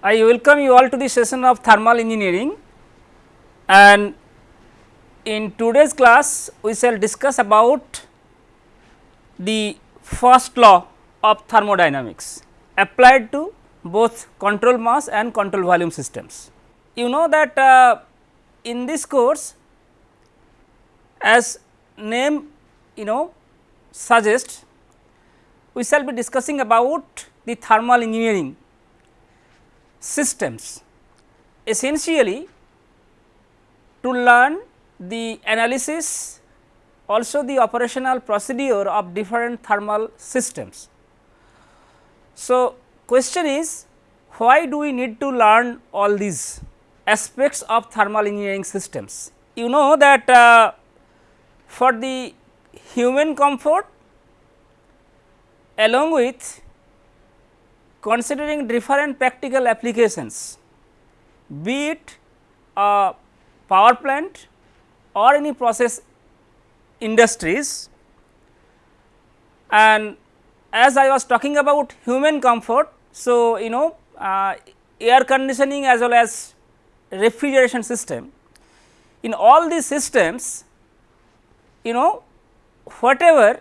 I welcome you all to the session of thermal engineering and in today's class we shall discuss about the first law of thermodynamics applied to both control mass and control volume systems. You know that uh, in this course as name you know suggests we shall be discussing about the thermal engineering systems essentially to learn the analysis also the operational procedure of different thermal systems. So, question is why do we need to learn all these aspects of thermal engineering systems? You know that uh, for the human comfort along with considering different practical applications be it a power plant or any process industries and as I was talking about human comfort. So, you know uh, air conditioning as well as refrigeration system in all these systems you know whatever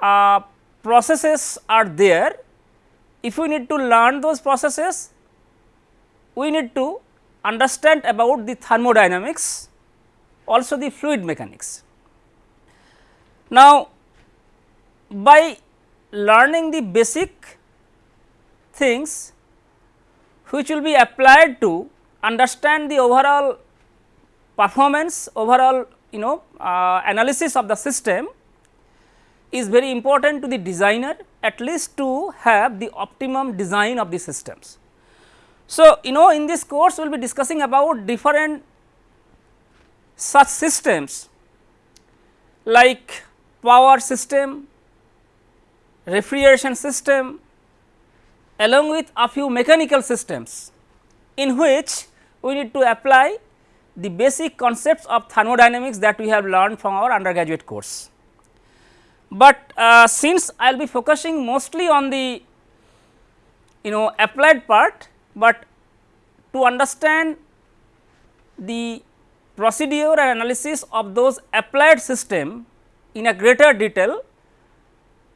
uh, processes are there if we need to learn those processes we need to understand about the thermodynamics also the fluid mechanics. Now, by learning the basic things which will be applied to understand the overall performance overall you know uh, analysis of the system is very important to the designer at least to have the optimum design of the systems. So, you know in this course we will be discussing about different such systems like power system, refrigeration system along with a few mechanical systems in which we need to apply the basic concepts of thermodynamics that we have learned from our undergraduate course. But uh, since I will be focusing mostly on the you know applied part, but to understand the procedure and analysis of those applied system in a greater detail,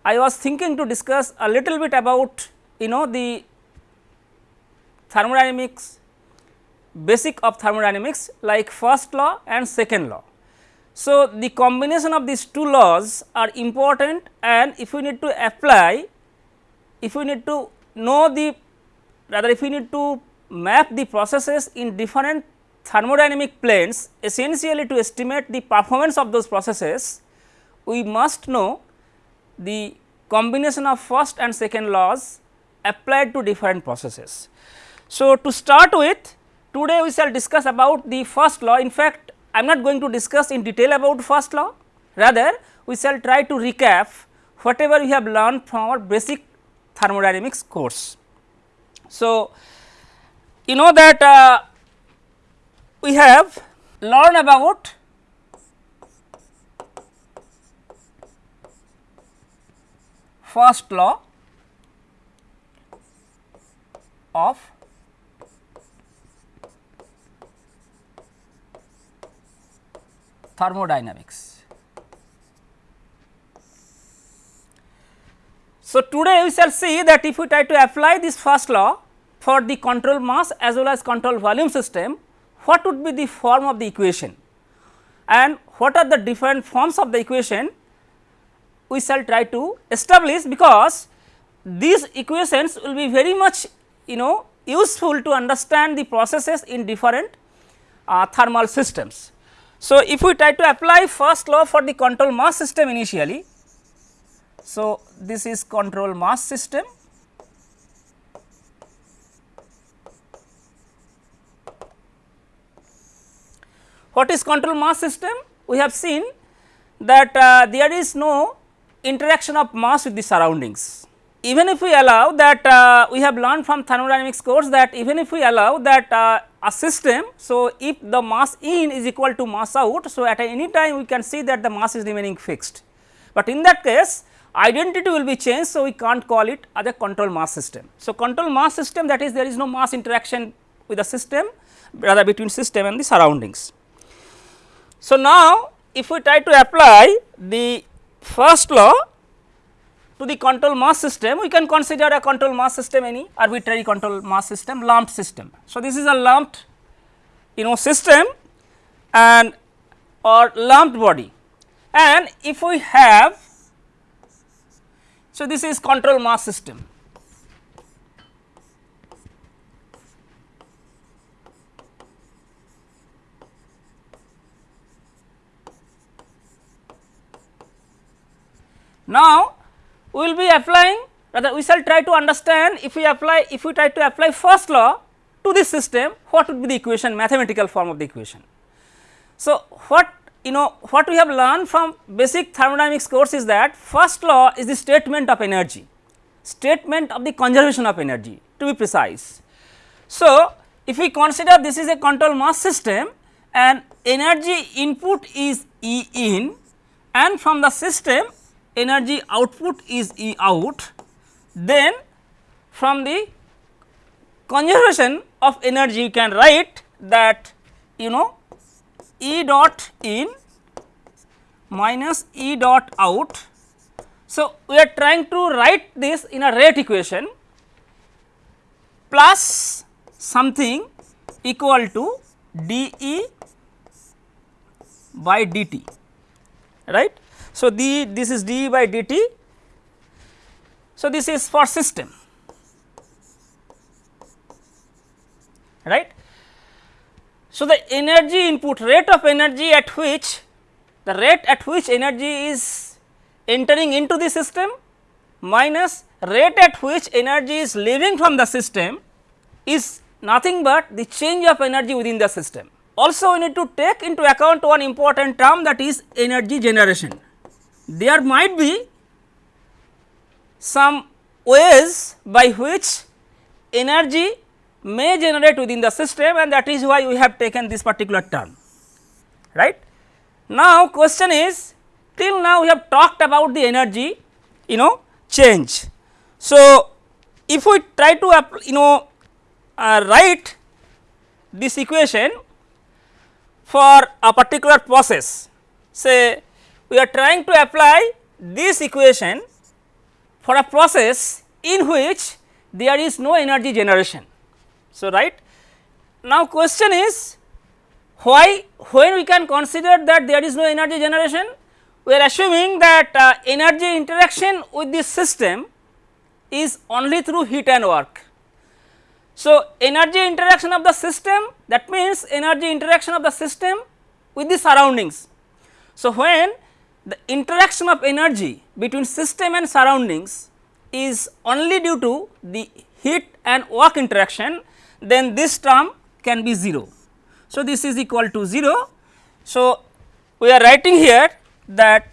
I was thinking to discuss a little bit about you know the thermodynamics basic of thermodynamics like first law and second law. So, the combination of these two laws are important and if we need to apply, if we need to know the rather if we need to map the processes in different thermodynamic planes essentially to estimate the performance of those processes, we must know the combination of first and second laws applied to different processes. So, to start with today we shall discuss about the first law in fact I am not going to discuss in detail about first law, rather we shall try to recap whatever we have learned from our basic thermodynamics course. So, you know that uh, we have learned about first law of thermodynamics. So, today we shall see that if we try to apply this first law for the control mass as well as control volume system, what would be the form of the equation and what are the different forms of the equation we shall try to establish because these equations will be very much you know useful to understand the processes in different uh, thermal systems. So, if we try to apply first law for the control mass system initially, so this is control mass system. What is control mass system? We have seen that uh, there is no interaction of mass with the surroundings even if we allow that uh, we have learned from thermodynamics course that even if we allow that uh, a system. So, if the mass in is equal to mass out. So, at any time we can see that the mass is remaining fixed, but in that case identity will be changed. So, we can't call it as a control mass system. So, control mass system that is there is no mass interaction with the system rather between system and the surroundings. So, now if we try to apply the first law to the control mass system, we can consider a control mass system any arbitrary control mass system lumped system. So, this is a lumped you know system and or lumped body and if we have so this is control mass system Now, we will be applying rather we shall try to understand if we apply if we try to apply first law to this system what would be the equation mathematical form of the equation. So, what you know what we have learned from basic thermodynamics course is that first law is the statement of energy statement of the conservation of energy to be precise. So, if we consider this is a control mass system and energy input is E in and from the system energy output is E out, then from the conservation of energy you can write that you know E dot in minus E dot out. So, we are trying to write this in a rate equation plus something equal to d E by dt right. So, the this is d by dt. So, this is for system right. So, the energy input rate of energy at which the rate at which energy is entering into the system minus rate at which energy is leaving from the system is nothing but the change of energy within the system. Also we need to take into account one important term that is energy generation there might be some ways by which energy may generate within the system and that is why we have taken this particular term right. Now question is till now we have talked about the energy you know change. So if we try to you know uh, write this equation for a particular process say we are trying to apply this equation for a process in which there is no energy generation. So, right now question is why when we can consider that there is no energy generation we are assuming that uh, energy interaction with this system is only through heat and work. So, energy interaction of the system that means energy interaction of the system with the surroundings. So, when the interaction of energy between system and surroundings is only due to the heat and work interaction then this term can be 0. So, this is equal to 0. So, we are writing here that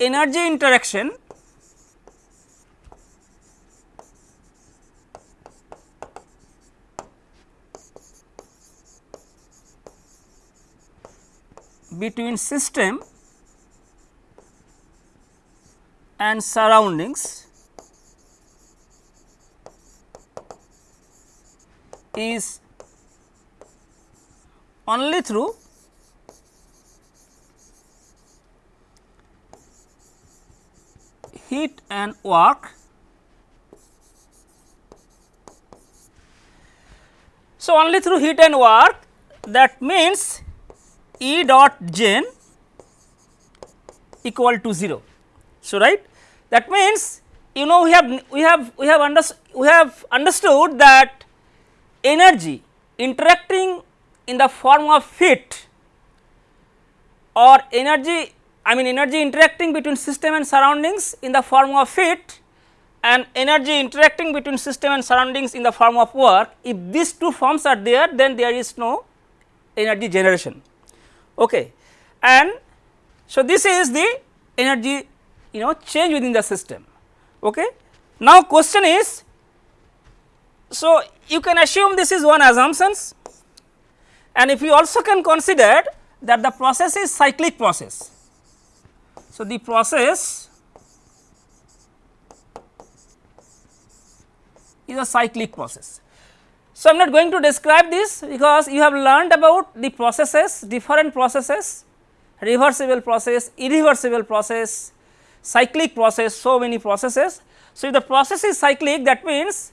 energy interaction between system and surroundings is only through heat and work. So, only through heat and work that means E dot gen equal to 0. So, right that means you know we have we have we have under, we have understood that energy interacting in the form of heat or energy I mean energy interacting between system and surroundings in the form of heat and energy interacting between system and surroundings in the form of work if these two forms are there then there is no energy generation. Okay. And so this is the energy you know change within the system. Okay. Now question is, so you can assume this is one assumptions and if you also can consider that the process is cyclic process. So, the process is a cyclic process. So, I am not going to describe this because you have learned about the processes different processes reversible process, irreversible process, cyclic process so many processes. So, if the process is cyclic that means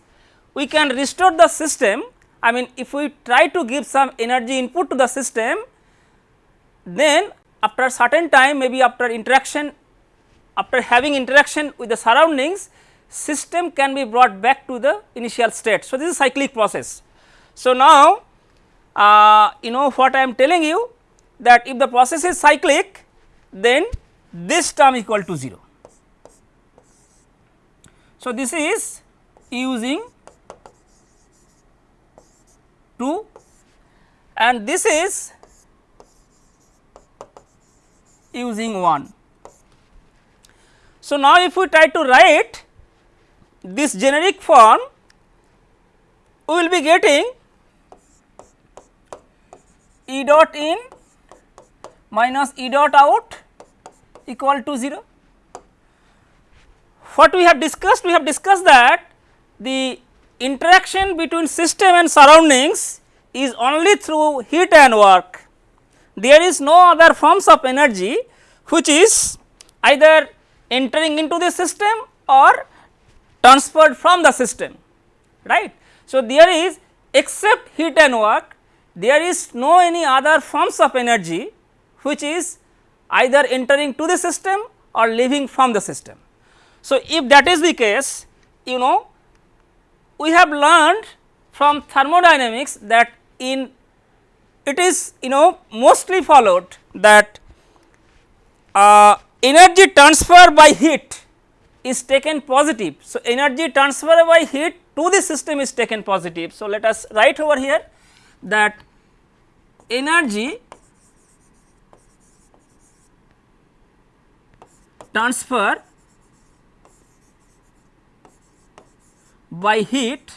we can restore the system I mean if we try to give some energy input to the system then after a certain time maybe after interaction after having interaction with the surroundings system can be brought back to the initial state. So, this is cyclic process. So, now uh, you know what I am telling you that if the process is cyclic then this term equal to 0. So, this is using 2 and this is using 1. So, now if we try to write this generic form we will be getting E dot in minus E dot out equal to 0. What we have discussed? We have discussed that the interaction between system and surroundings is only through heat and work. There is no other forms of energy which is either entering into the system or transferred from the system right. So, there is except heat and work there is no any other forms of energy which is either entering to the system or leaving from the system. So, if that is the case you know we have learned from thermodynamics that in it is you know mostly followed that uh, energy transfer by heat is taken positive. So, energy transfer by heat to the system is taken positive. So, let us write over here that energy transfer by heat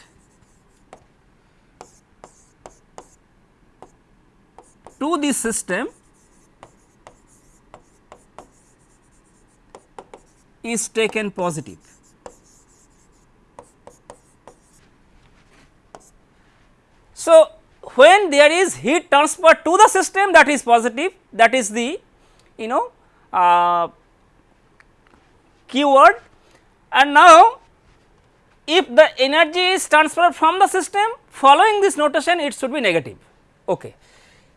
to the system is taken positive. So, when there is heat transfer to the system that is positive that is the you know uh, keyword and now if the energy is transferred from the system following this notation it should be negative. Okay.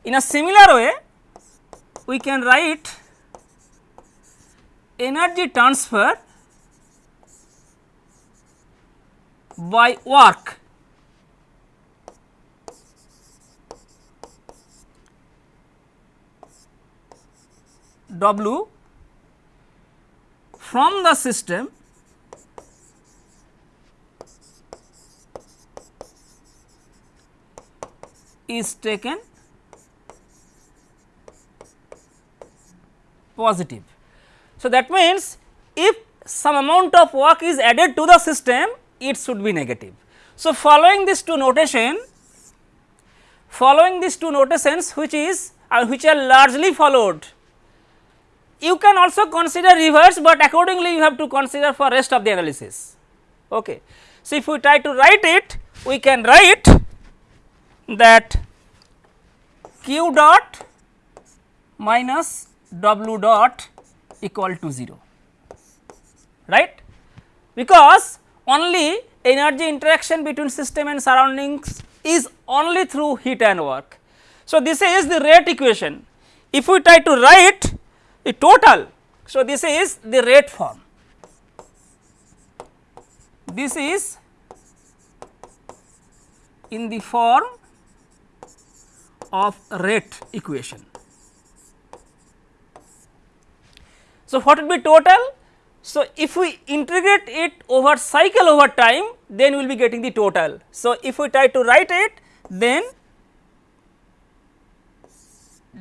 In a similar way we can write energy transfer by work W from the system is taken positive. So, that means if some amount of work is added to the system it should be negative. So, following these two notation following these two notations which is uh, which are largely followed you can also consider reverse, but accordingly you have to consider for rest of the analysis. Okay. So, if we try to write it we can write that q dot minus w dot equal to 0 right because only energy interaction between system and surroundings is only through heat and work. So, this is the rate equation if we try to write the total. So, this is the rate form, this is in the form of rate equation. So, what will be total? So, if we integrate it over cycle over time then we will be getting the total. So, if we try to write it then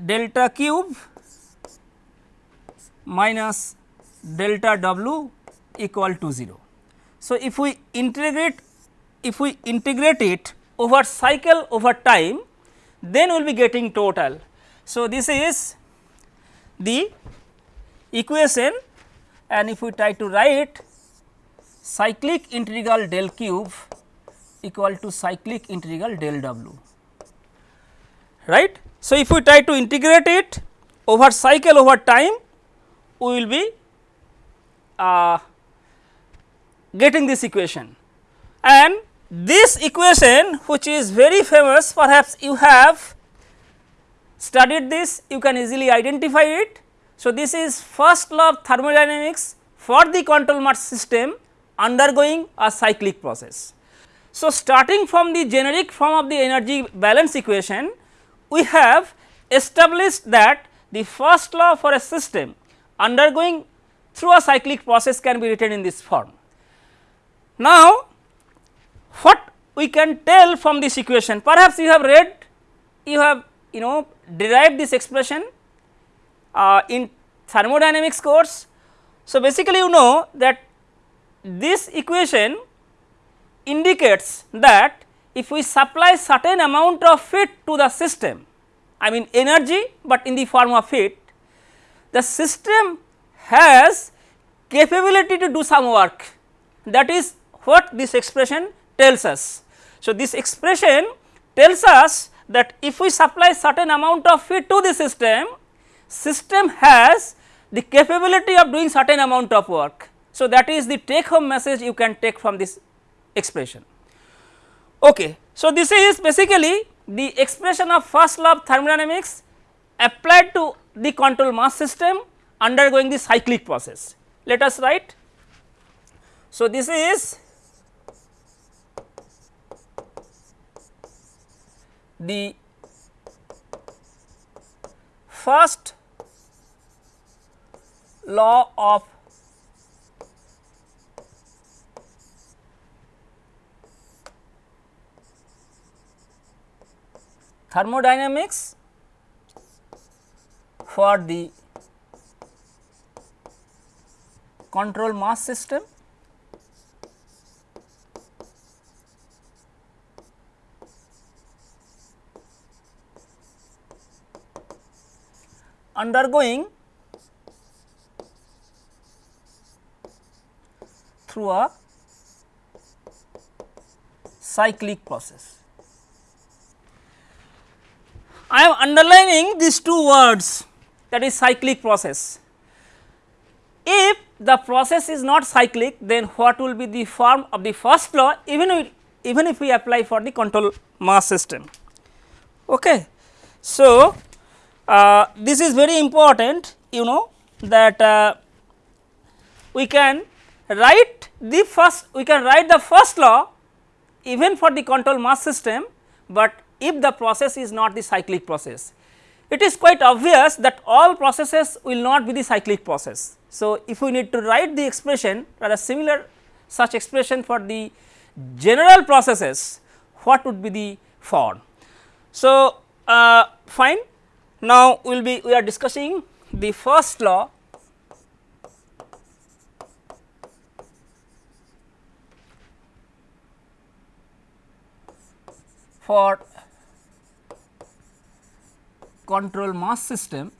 delta q minus delta w equal to 0. So, if we integrate if we integrate it over cycle over time then we will be getting total. So, this is the equation and if we try to write cyclic integral del q equal to cyclic integral del w right. So, if we try to integrate it over cycle over time we will be uh, getting this equation and this equation which is very famous perhaps you have studied this you can easily identify it. So, this is first law of thermodynamics for the control mass system undergoing a cyclic process. So, starting from the generic form of the energy balance equation we have established that the first law for a system undergoing through a cyclic process can be written in this form. Now, what we can tell from this equation perhaps you have read you have you know derived this expression uh, in thermodynamics course. So, basically you know that this equation indicates that if we supply certain amount of heat to the system I mean energy, but in the form of heat the system has capability to do some work that is what this expression tells us. So, this expression tells us that if we supply certain amount of heat to the system, system has the capability of doing certain amount of work. So, that is the take home message you can take from this expression. Okay. So, this is basically the expression of first law of thermodynamics applied to the control mass system undergoing the cyclic process. Let us write. So, this is the first law of thermodynamics for the control mass system undergoing through a cyclic process. I am underlining these two words that is cyclic process. If the process is not cyclic then what will be the form of the first law even if, even if we apply for the control mass system. Okay. So, uh, this is very important you know that uh, we can write the first we can write the first law even for the control mass system, but if the process is not the cyclic process. It is quite obvious that all processes will not be the cyclic process. So, if we need to write the expression rather similar such expression for the general processes what would be the form. So, uh, fine now we will be we are discussing the first law for control mass system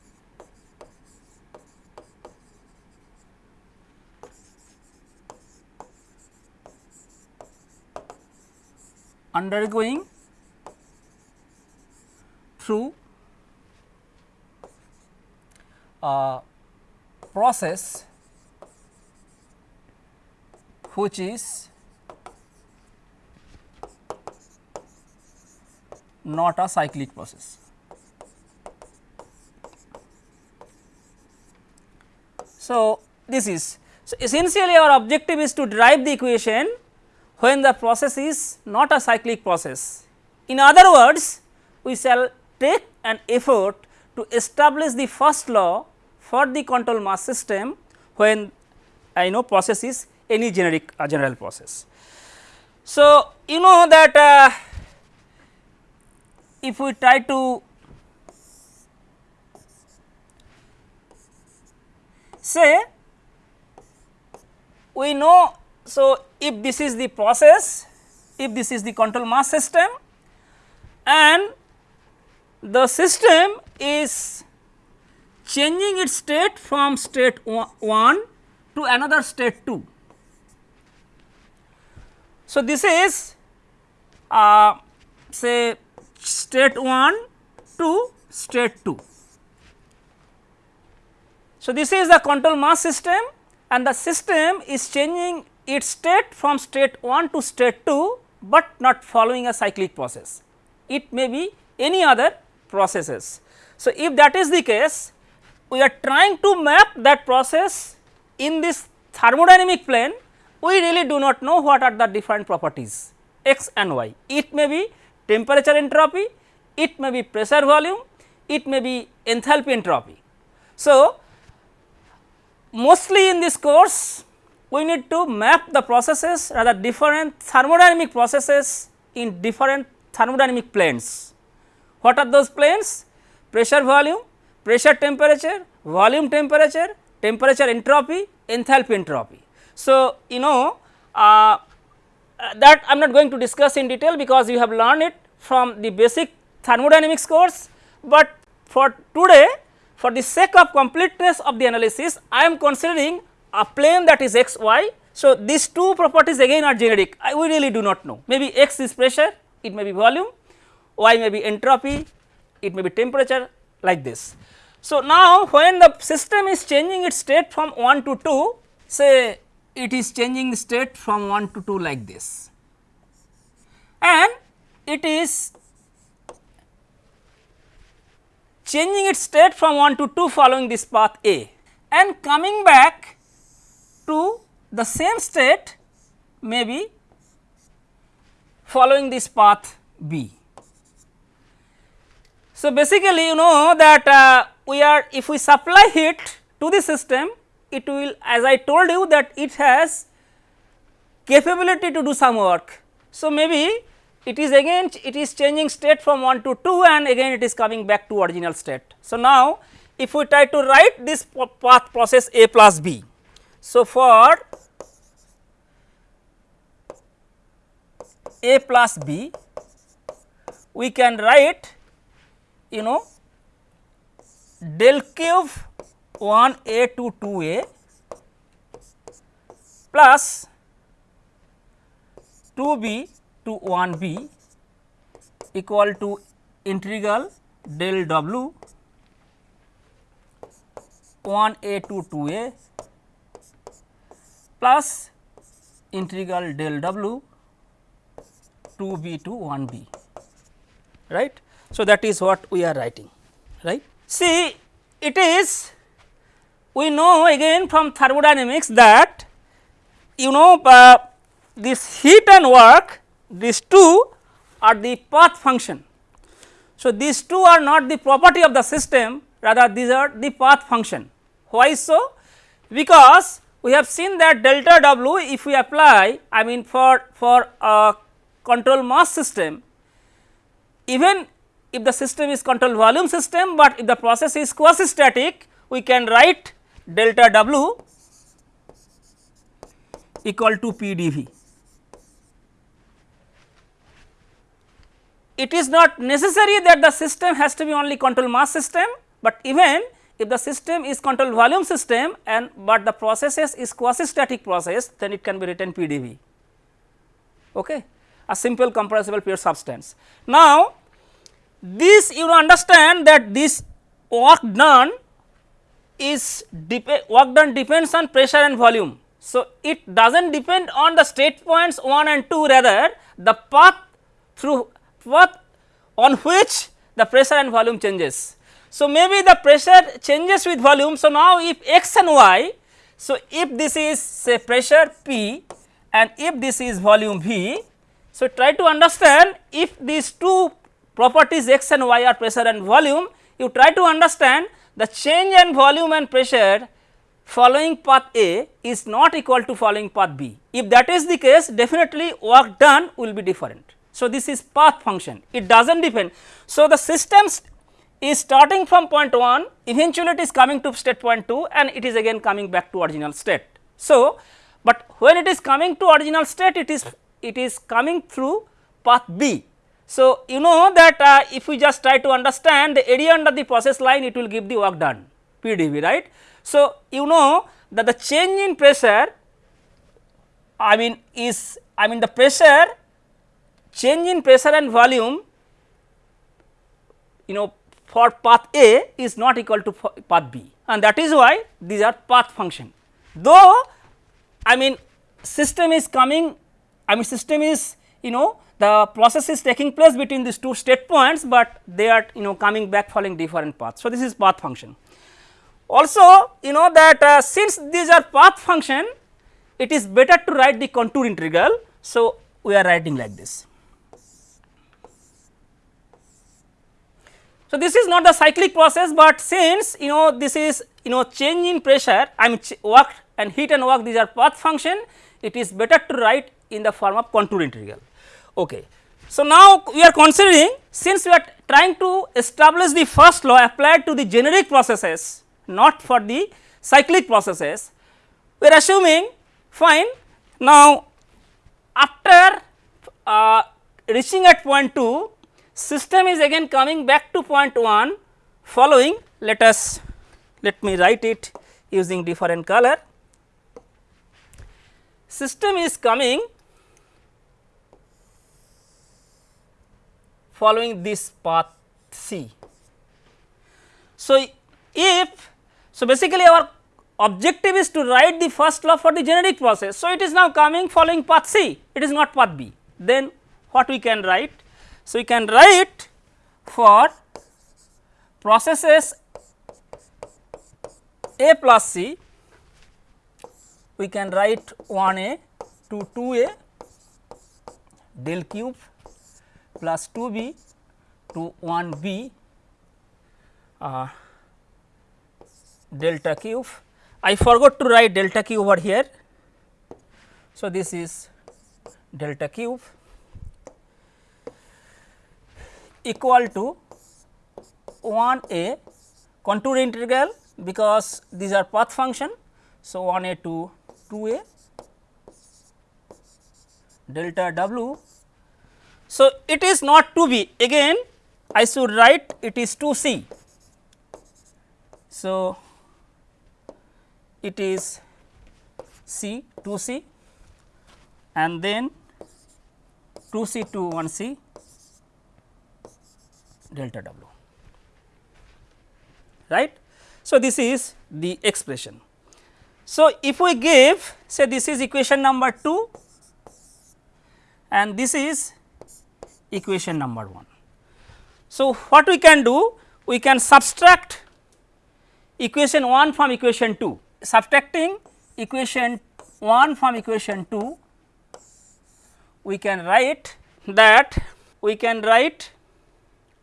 undergoing through a process which is not a cyclic process. So, this is so essentially our objective is to derive the equation when the process is not a cyclic process. In other words, we shall take an effort to establish the first law for the control mass system when I know process is any generic uh, general process. So, you know that uh, if we try to say we know so if this is the process if this is the control mass system and the system is changing its state from state 1 to another state 2. So, this is uh, say state 1 to state 2. So, this is the control mass system and the system is changing its state from state 1 to state 2, but not following a cyclic process. It may be any other processes. So, if that is the case, we are trying to map that process in this thermodynamic plane, we really do not know what are the different properties x and y. It may be temperature entropy, it may be pressure volume, it may be enthalpy entropy. So, mostly in this course we need to map the processes rather different thermodynamic processes in different thermodynamic planes. What are those planes? Pressure volume, pressure temperature, volume temperature, temperature entropy, enthalpy entropy. So, you know uh, that I am not going to discuss in detail because you have learned it from the basic thermodynamics course, but for today for the sake of completeness of the analysis I am considering a plane that is x y. So, these two properties again are generic I we really do not know maybe x is pressure it may be volume y may be entropy it may be temperature like this. So, now when the system is changing its state from 1 to 2 say it is changing state from 1 to 2 like this and it is changing its state from 1 to 2 following this path A and coming back to the same state may be following this path B. So, basically you know that uh, we are if we supply heat to the system it will as I told you that it has capability to do some work. So, maybe it is again it is changing state from 1 to 2 and again it is coming back to original state. So, now if we try to write this path process A plus B. So, for A plus B we can write you know del q 1 a to 2 a plus 2 b to 1 b equal to integral del w 1 a to 2 a plus integral del w 2 b to 1 b right. So, that is what we are writing right. See it is we know again from thermodynamics that you know uh, this heat and work these two are the path function. So, these two are not the property of the system rather these are the path function. Why so? Because we have seen that delta W if we apply I mean for, for a control mass system even if the system is control volume system, but if the process is quasi static we can write delta W equal to P dV. It is not necessary that the system has to be only control mass system, but even if the system is control volume system and but the processes is quasi static process then it can be written PdV okay a simple compressible pure substance. Now, this you understand that this work done is work done depends on pressure and volume. So, it does not depend on the state points 1 and 2 rather the path through path on which the pressure and volume changes. So, maybe the pressure changes with volume. So, now if x and y, so if this is say pressure P and if this is volume V, so try to understand if these two properties x and y are pressure and volume, you try to understand the change in volume and pressure following path A is not equal to following path B. If that is the case definitely work done will be different. So, this is path function it does not depend. So, the system is starting from point 1 eventually it is coming to state point 2 and it is again coming back to original state. So, but when it is coming to original state it is it is coming through path B so, you know that uh, if we just try to understand the area under the process line it will give the work done PdV right. So, you know that the change in pressure I mean is I mean the pressure change in pressure and volume you know for path A is not equal to path B and that is why these are path function. Though I mean system is coming I mean system is you know the process is taking place between these two state points, but they are you know coming back following different paths. So, this is path function. Also you know that uh, since these are path function it is better to write the contour integral. So, we are writing like this. So, this is not the cyclic process, but since you know this is you know change in pressure I mean work and heat and work these are path function it is better to write in the form of contour integral. Okay. So, now we are considering since we are trying to establish the first law applied to the generic processes not for the cyclic processes we are assuming fine now after uh, reaching at point 2 system is again coming back to point 1 following let us let me write it using different color system is coming following this path C. So, if so basically our objective is to write the first law for the generic process. So, it is now coming following path C it is not path B then what we can write. So, we can write for processes A plus C we can write 1 A to 2 A del q plus 2 b to 1 b uh, delta q. I forgot to write delta q over here. So, this is delta q equal to 1 a contour integral because these are path function. So, 1 a to 2 a delta w so, it is not to be again I should write it is 2 C. So, it is C 2 C and then 2 C to 1 C delta W right. So, this is the expression. So, if we give say this is equation number 2 and this is equation number 1. So, what we can do? We can subtract equation 1 from equation 2, subtracting equation 1 from equation 2, we can write that we can write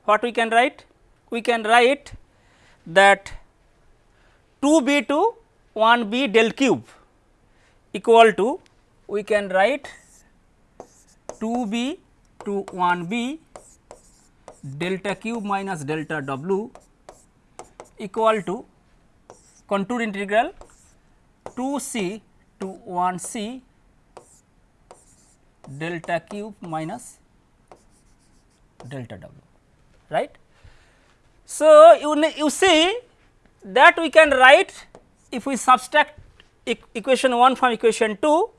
what we can write? We can write that 2 b to 1 b del q equal to we can write 2 b to 1 b delta q minus delta w equal to contour integral 2 c to 1 c delta q minus delta w right. So, you, you see that we can write if we subtract e equation 1 from equation 2.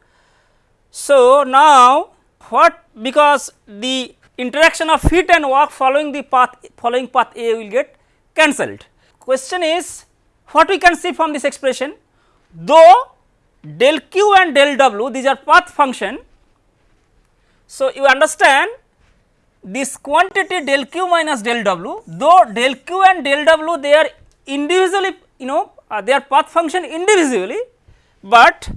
So, now what because the interaction of heat and work following the path following path A will get cancelled. Question is what we can see from this expression though del q and del w these are path function. So, you understand this quantity del q minus del w though del q and del w they are individually you know uh, they are path function individually, but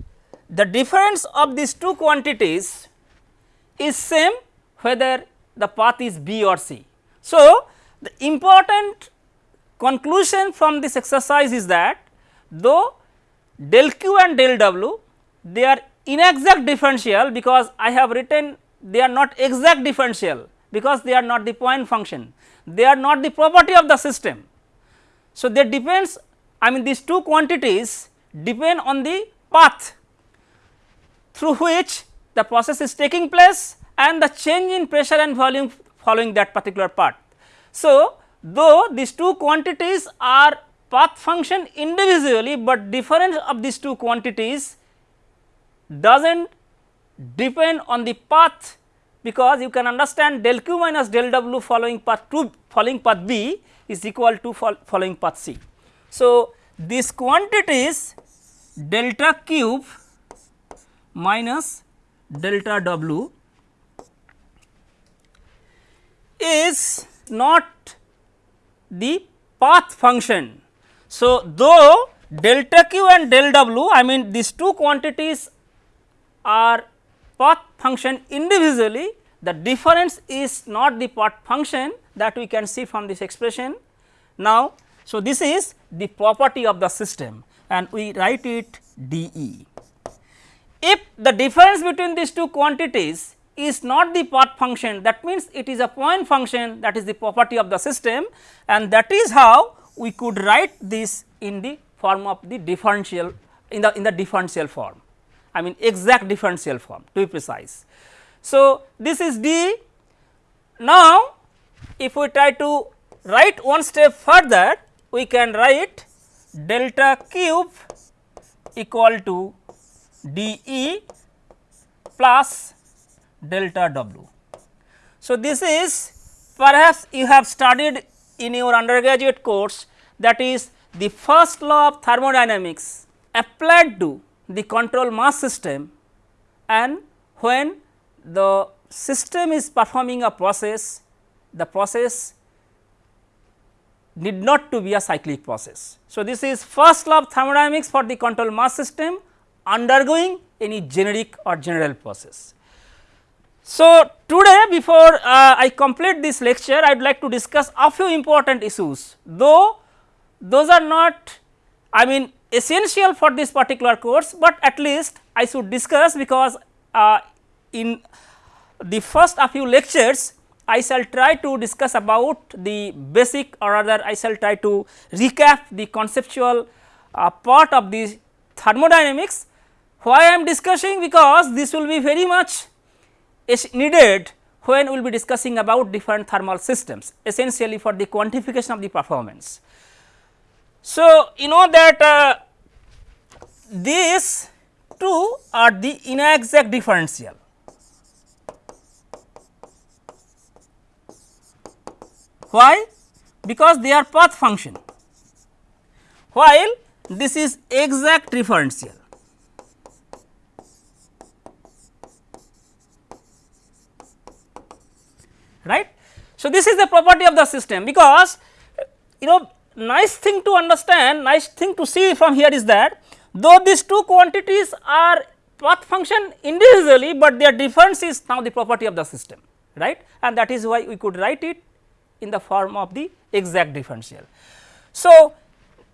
the difference of these two quantities is same whether the path is B or C. So, the important conclusion from this exercise is that though del q and del w they are inexact differential because I have written they are not exact differential because they are not the point function they are not the property of the system. So, they depends I mean these two quantities depend on the path through which the process is taking place and the change in pressure and volume following that particular part. So, though these two quantities are path function individually, but difference of these two quantities does not depend on the path because you can understand del q minus del w following path 2 following path b is equal to following path c. So, this quantity is delta q minus delta w is not the path function. So, though delta q and del w I mean these two quantities are path function individually the difference is not the path function that we can see from this expression. Now, so this is the property of the system and we write it d e. If the difference between these two quantities is not the path function that means it is a point function that is the property of the system and that is how we could write this in the form of the differential in the in the differential form. I mean exact differential form to be precise. So, this is d. Now, if we try to write one step further, we can write delta q equal to d e plus delta w. So, this is perhaps you have studied in your undergraduate course that is the first law of thermodynamics applied to the control mass system and when the system is performing a process, the process need not to be a cyclic process. So, this is first law of thermodynamics for the control mass system undergoing any generic or general process. So, today before uh, I complete this lecture I would like to discuss a few important issues though those are not I mean essential for this particular course, but at least I should discuss because uh, in the first a few lectures I shall try to discuss about the basic or rather I shall try to recap the conceptual uh, part of the thermodynamics. Why I am discussing because this will be very much needed when we will be discussing about different thermal systems essentially for the quantification of the performance. So, you know that uh, these two are the inexact differential. Why? Because they are path function, while this is exact differential. Right. So, this is the property of the system because you know nice thing to understand, nice thing to see from here is that though these two quantities are path function individually, but their difference is now the property of the system right and that is why we could write it in the form of the exact differential. So,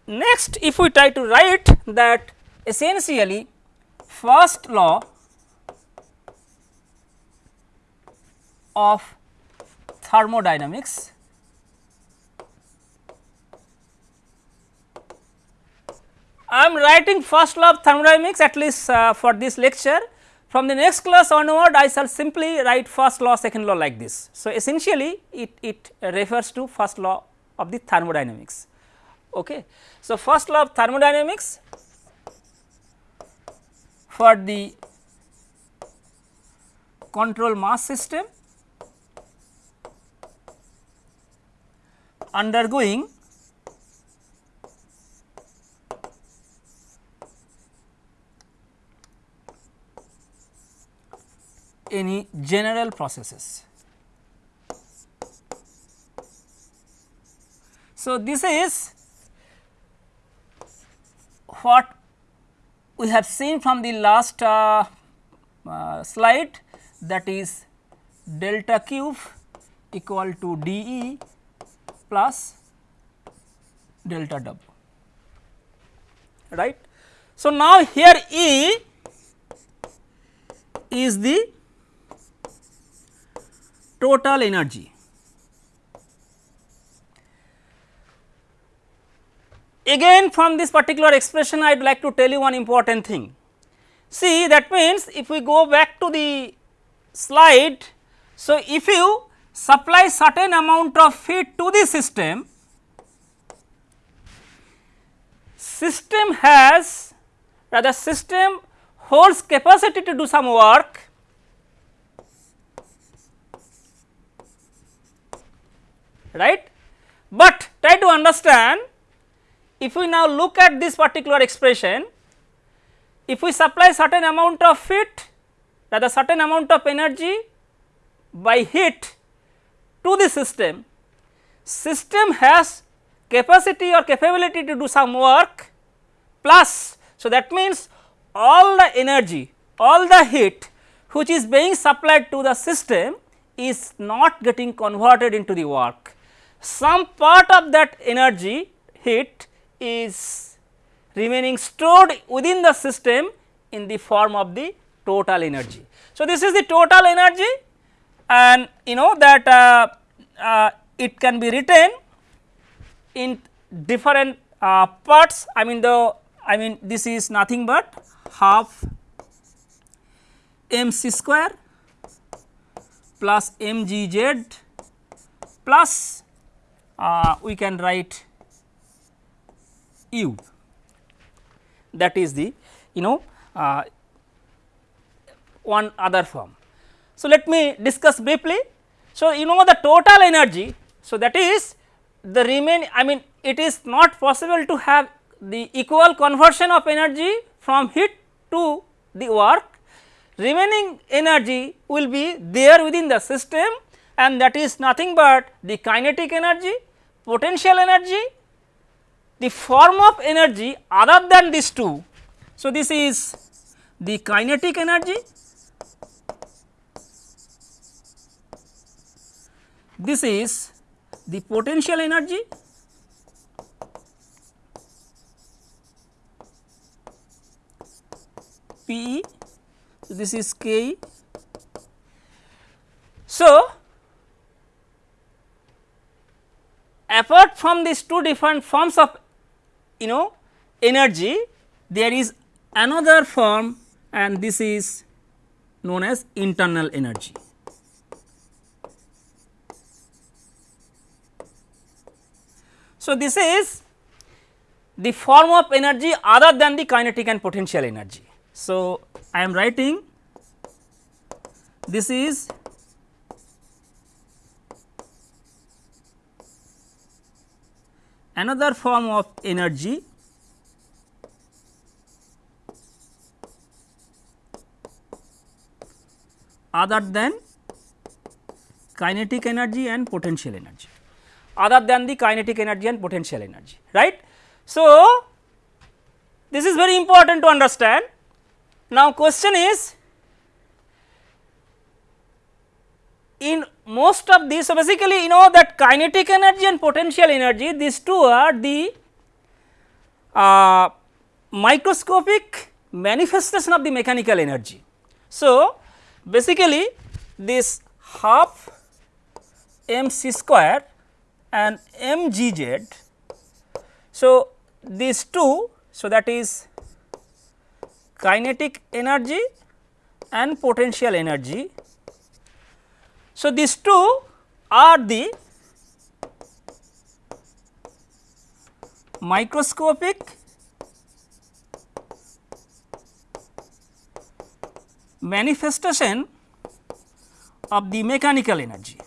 next if we try to write that essentially first law of thermodynamics I am writing first law of thermodynamics at least uh, for this lecture. From the next class onward I shall simply write first law second law like this. So, essentially it, it refers to first law of the thermodynamics. Okay. So, first law of thermodynamics for the control mass system undergoing any general processes. So, this is what we have seen from the last uh, uh, slide that is delta q equal to d e plus delta w right. So, now here E is the total energy. Again from this particular expression I would like to tell you one important thing. See that means if we go back to the slide. So, if you supply certain amount of heat to the system, system has rather system holds capacity to do some work right. But try to understand if we now look at this particular expression, if we supply certain amount of heat rather certain amount of energy by heat to the system, system has capacity or capability to do some work plus. So, that means all the energy, all the heat which is being supplied to the system is not getting converted into the work. Some part of that energy heat is remaining stored within the system in the form of the total energy. So, this is the total energy and you know that uh, uh, it can be written in different uh, parts I mean the I mean this is nothing but half m c square plus m g z plus uh, we can write u that is the you know uh, one other form. So, let me discuss briefly. So, you know the total energy. So, that is the remain I mean it is not possible to have the equal conversion of energy from heat to the work remaining energy will be there within the system and that is nothing but the kinetic energy, potential energy, the form of energy other than these two. So, this is the kinetic energy, this is the potential energy P e this is K e. So, apart from these two different forms of you know energy there is another form and this is known as internal energy. So, this is the form of energy other than the kinetic and potential energy. So, I am writing this is another form of energy other than kinetic energy and potential energy other than the kinetic energy and potential energy right. So, this is very important to understand now, question is in most of these, so basically you know that kinetic energy and potential energy these two are the uh, microscopic manifestation of the mechanical energy. So, basically this half m c square and m g z. So, these two, so that is kinetic energy and potential energy. So, these two are the microscopic manifestation of the mechanical energy.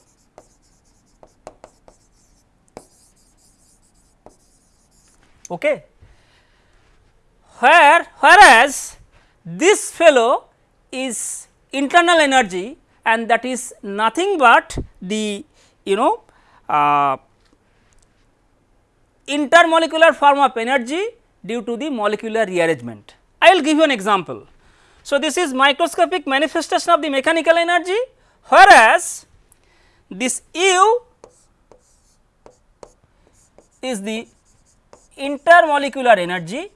Okay. Where whereas this fellow is internal energy and that is nothing but the you know uh, intermolecular form of energy due to the molecular rearrangement. I will give you an example. So, this is microscopic manifestation of the mechanical energy whereas this U is the intermolecular energy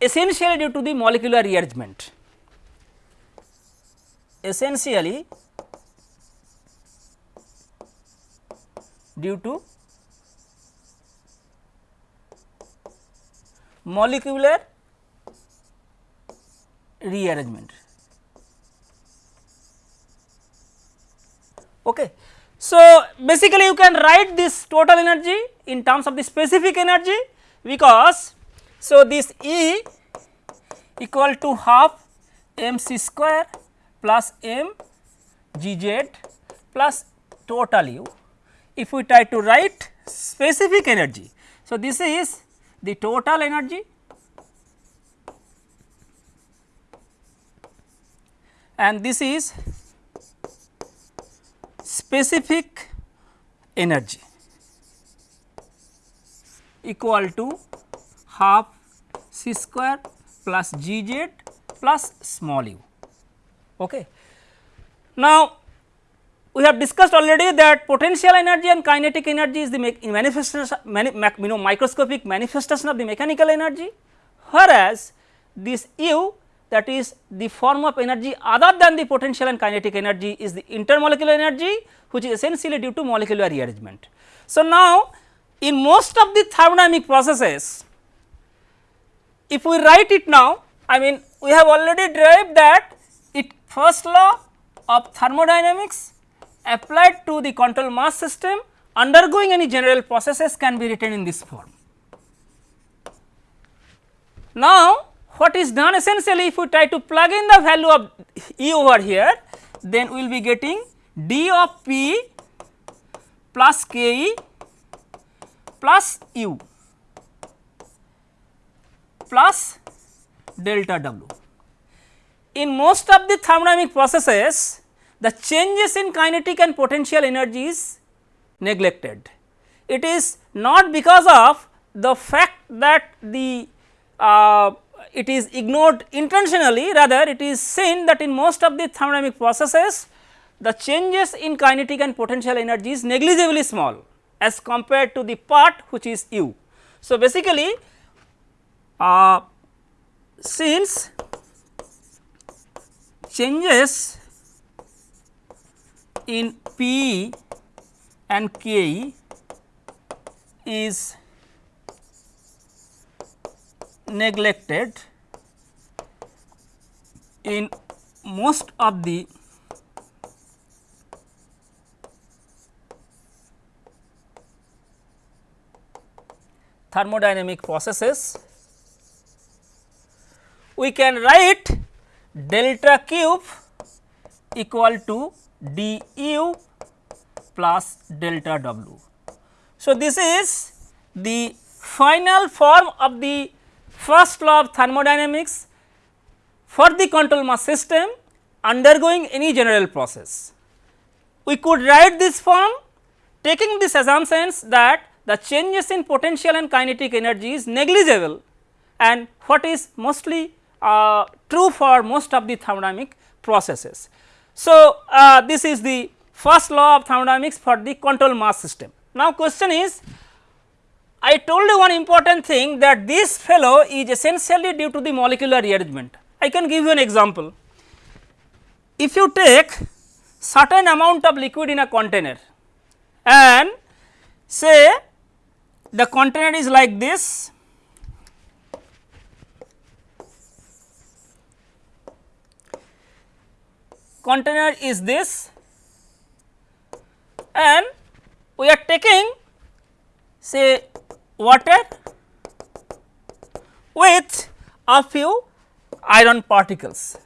essentially due to the molecular rearrangement. Essentially due to molecular rearrangement. Okay. So, basically you can write this total energy in terms of the specific energy because so, this E equal to half m c square plus m g z plus total u if we try to write specific energy. So, this is the total energy and this is specific energy equal to half c square plus g z plus small u. Okay. Now, we have discussed already that potential energy and kinetic energy is the manifestation mani, you know microscopic manifestation of the mechanical energy, whereas this u that is the form of energy other than the potential and kinetic energy is the intermolecular energy which is essentially due to molecular rearrangement. So, now in most of the thermodynamic processes if we write it now I mean we have already derived that it first law of thermodynamics applied to the control mass system undergoing any general processes can be written in this form. Now, what is done essentially if we try to plug in the value of E over here then we will be getting d of p plus k e plus u plus delta w. In most of the thermodynamic processes the changes in kinetic and potential energy is neglected. It is not because of the fact that the uh, it is ignored intentionally rather it is seen that in most of the thermodynamic processes the changes in kinetic and potential energy is negligibly small as compared to the part which is u. So, basically uh, since changes in P and K is neglected in most of the thermodynamic processes, we can write delta q equal to d u plus delta w. So, this is the final form of the first law of thermodynamics for the control mass system undergoing any general process. We could write this form taking this assumptions that the changes in potential and kinetic energy is negligible and what is mostly uh, true for most of the thermodynamic processes. So, uh, this is the first law of thermodynamics for the control mass system. Now, question is I told you one important thing that this fellow is essentially due to the molecular rearrangement. I can give you an example. If you take certain amount of liquid in a container and say the container is like this container is this and we are taking say water with a few iron particles.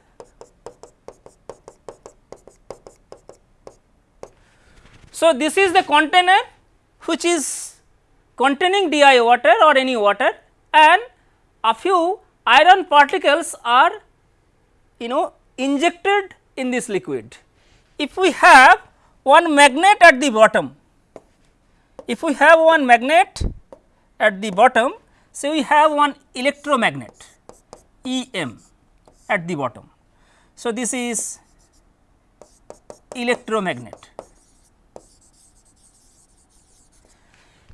So, this is the container which is containing DI water or any water and a few iron particles are you know injected in this liquid. If we have one magnet at the bottom, if we have one magnet at the bottom, say we have one electromagnet E m at the bottom. So, this is electromagnet.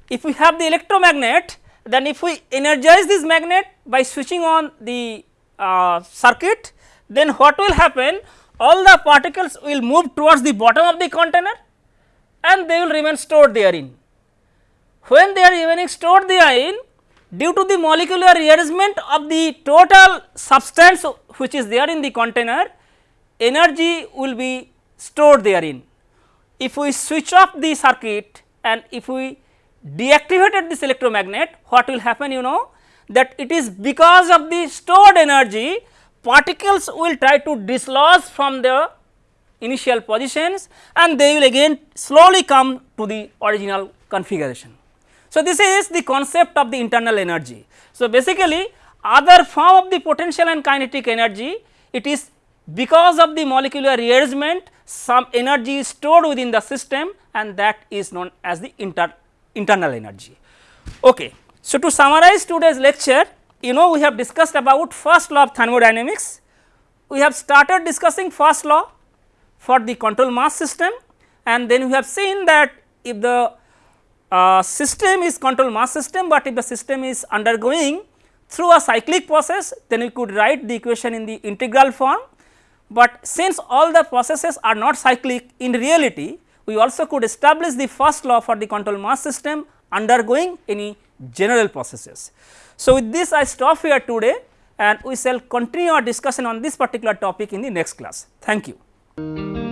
If we have the electromagnet, then if we energize this magnet by switching on the uh, circuit, then what will happen? All the particles will move towards the bottom of the container and they will remain stored therein. When they are remaining stored therein due to the molecular rearrangement of the total substance which is there in the container energy will be stored therein. If we switch off the circuit and if we deactivated this electromagnet what will happen you know that it is because of the stored energy particles will try to dislodge from the initial positions and they will again slowly come to the original configuration. So, this is the concept of the internal energy. So, basically other form of the potential and kinetic energy it is because of the molecular rearrangement some energy is stored within the system and that is known as the inter, internal energy. Okay. So, to summarize today's lecture you know we have discussed about first law of thermodynamics, we have started discussing first law for the control mass system and then we have seen that if the uh, system is control mass system, but if the system is undergoing through a cyclic process then we could write the equation in the integral form. But since all the processes are not cyclic in reality we also could establish the first law for the control mass system undergoing any general processes. So, with this I stop here today and we shall continue our discussion on this particular topic in the next class. Thank you.